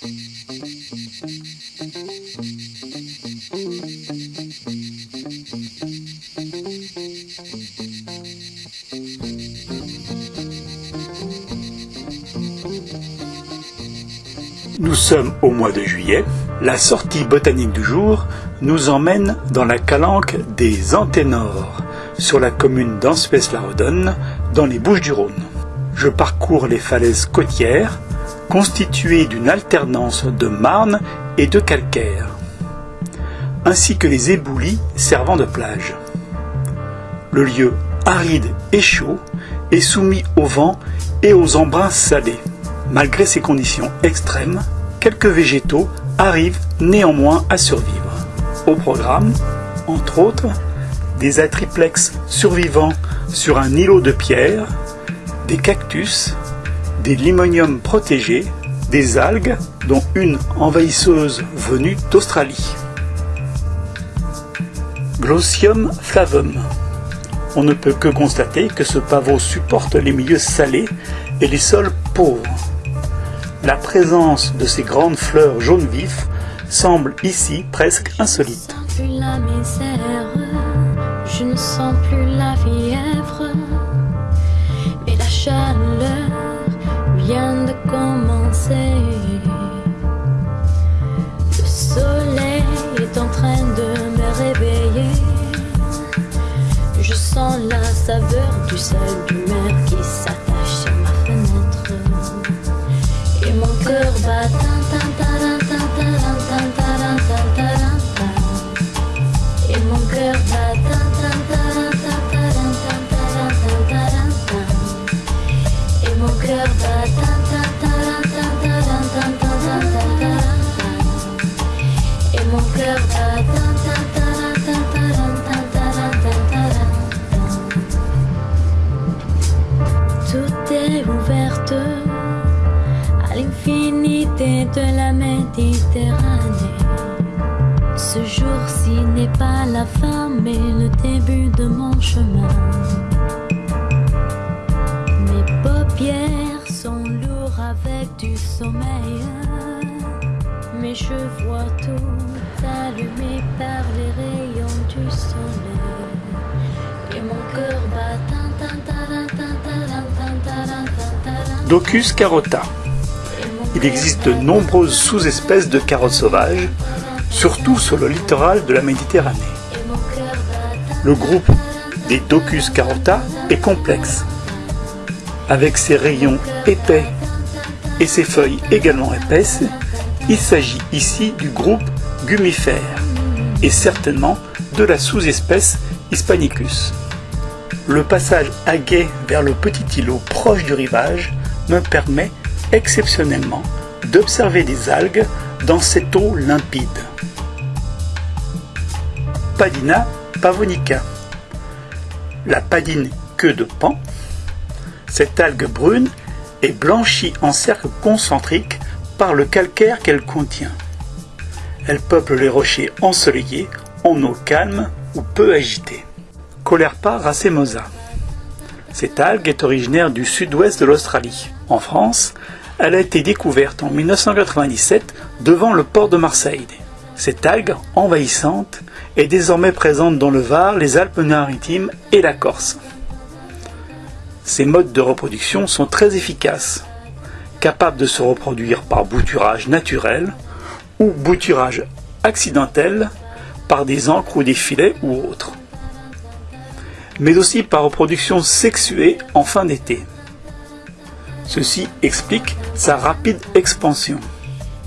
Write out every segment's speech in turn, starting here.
Nous sommes au mois de juillet. La sortie botanique du jour nous emmène dans la calanque des Anténores, sur la commune d'Anspès-la-Redonne, dans les Bouches-du-Rhône. Je parcours les falaises côtières, constituées d'une alternance de marne et de calcaire, ainsi que les éboulis servant de plage. Le lieu aride et chaud est soumis au vent et aux embruns salés. Malgré ces conditions extrêmes, quelques végétaux arrivent néanmoins à survivre. Au programme, entre autres, des atriplex survivants sur un îlot de pierre, des cactus, des limoniums protégés, des algues, dont une envahisseuse venue d'Australie. Glossium flavum. On ne peut que constater que ce pavot supporte les milieux salés et les sols pauvres. La présence de ces grandes fleurs jaune vif semble ici presque insolite. Je ne sens plus la misère, je ne sens plus la fièvre, La saveur du sel ouverte à l'infinité de la Méditerranée. Ce jour-ci n'est pas la fin, mais le début de mon chemin. Mes paupières sont lourdes avec du sommeil, mais je vois tout allumé par les rayons du soleil. Et mon cœur bat tin, tin, tin, Docus carota. Il existe de nombreuses sous-espèces de carottes sauvages, surtout sur le littoral de la Méditerranée. Le groupe des Docus carota est complexe. Avec ses rayons épais et ses feuilles également épaisses, il s'agit ici du groupe gumifère et certainement de la sous-espèce Hispanicus. Le passage à guet vers le petit îlot proche du rivage me permet exceptionnellement d'observer des algues dans cette eau limpide. Padina pavonica. La padine queue de pan. Cette algue brune est blanchie en cercles concentriques par le calcaire qu'elle contient. Elle peuple les rochers ensoleillés en eau calme ou peu agitée. Colerpa racemosa. Cette algue est originaire du sud-ouest de l'Australie. En France, elle a été découverte en 1997 devant le port de Marseille. Cette algue envahissante est désormais présente dans le Var, les Alpes-Maritimes et la Corse. Ces modes de reproduction sont très efficaces, capables de se reproduire par bouturage naturel ou bouturage accidentel par des encres ou des filets ou autres, mais aussi par reproduction sexuée en fin d'été. Ceci explique sa rapide expansion.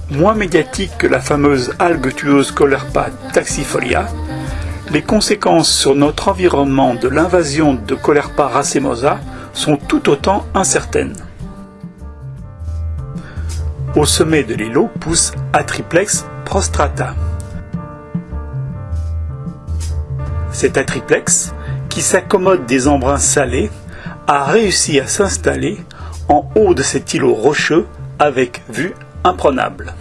Moins médiatique que la fameuse algue tueuse Colerpa taxifolia, les conséquences sur notre environnement de l'invasion de Colerpa racemosa sont tout autant incertaines. Au sommet de l'îlot pousse Atriplex prostrata. Cet atriplex, qui s'accommode des embruns salés, a réussi à s'installer en haut de cet îlot rocheux avec vue imprenable.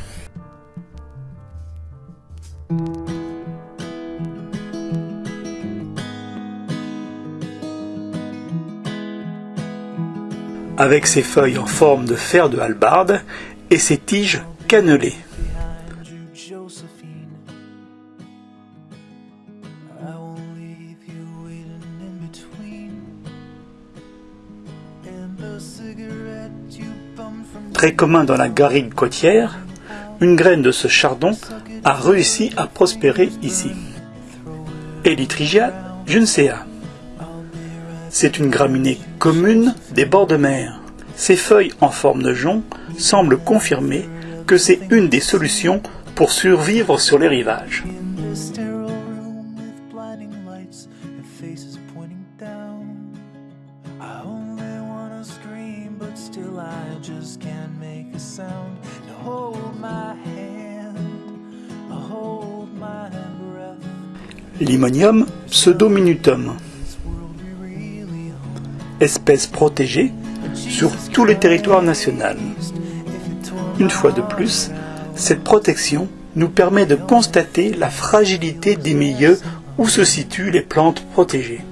Avec ses feuilles en forme de fer de hallebarde et ses tiges cannelé. Très commun dans la garrigue côtière, une graine de ce chardon a réussi à prospérer ici. Elytrigia juncea. C'est une graminée commune des bords de mer. Ses feuilles en forme de jonc semblent confirmer que c'est une des solutions pour survivre sur les rivages. Limonium pseudominutum. Espèce protégée sur tout le territoire national. Une fois de plus, cette protection nous permet de constater la fragilité des milieux où se situent les plantes protégées.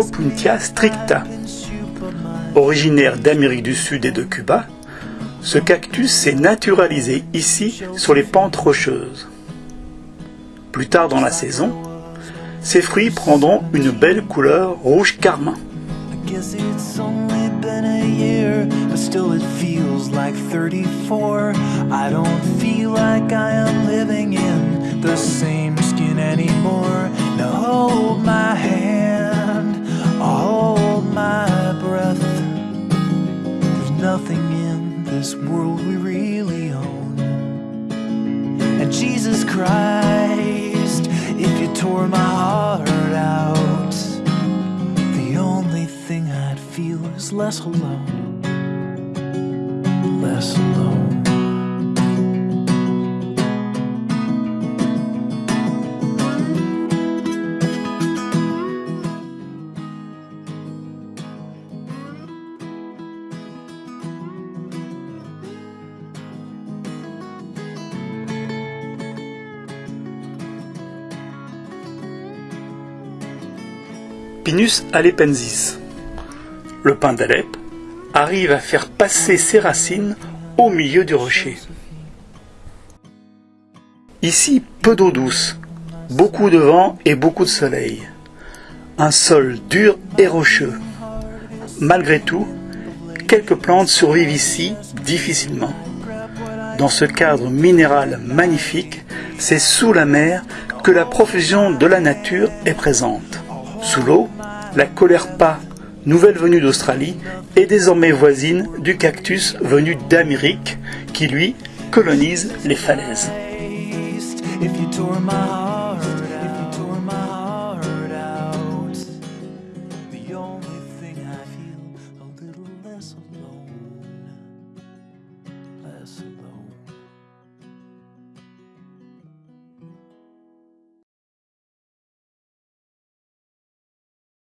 Opuntia stricta. Originaire d'Amérique du Sud et de Cuba, ce cactus s'est naturalisé ici sur les pentes rocheuses. Plus tard dans la saison, ses fruits prendront une belle couleur rouge carmin. Nothing in this world we really own. And Jesus Christ, if you tore my heart out, the only thing I'd feel is less alone. Pinus. Le pin d'Alep arrive à faire passer ses racines au milieu du rocher. Ici, peu d'eau douce, beaucoup de vent et beaucoup de soleil. Un sol dur et rocheux. Malgré tout, quelques plantes survivent ici difficilement. Dans ce cadre minéral magnifique, c'est sous la mer que la profusion de la nature est présente. Sous l'eau, la pas nouvelle venue d'Australie, est désormais voisine du cactus venu d'Amérique qui lui colonise les falaises.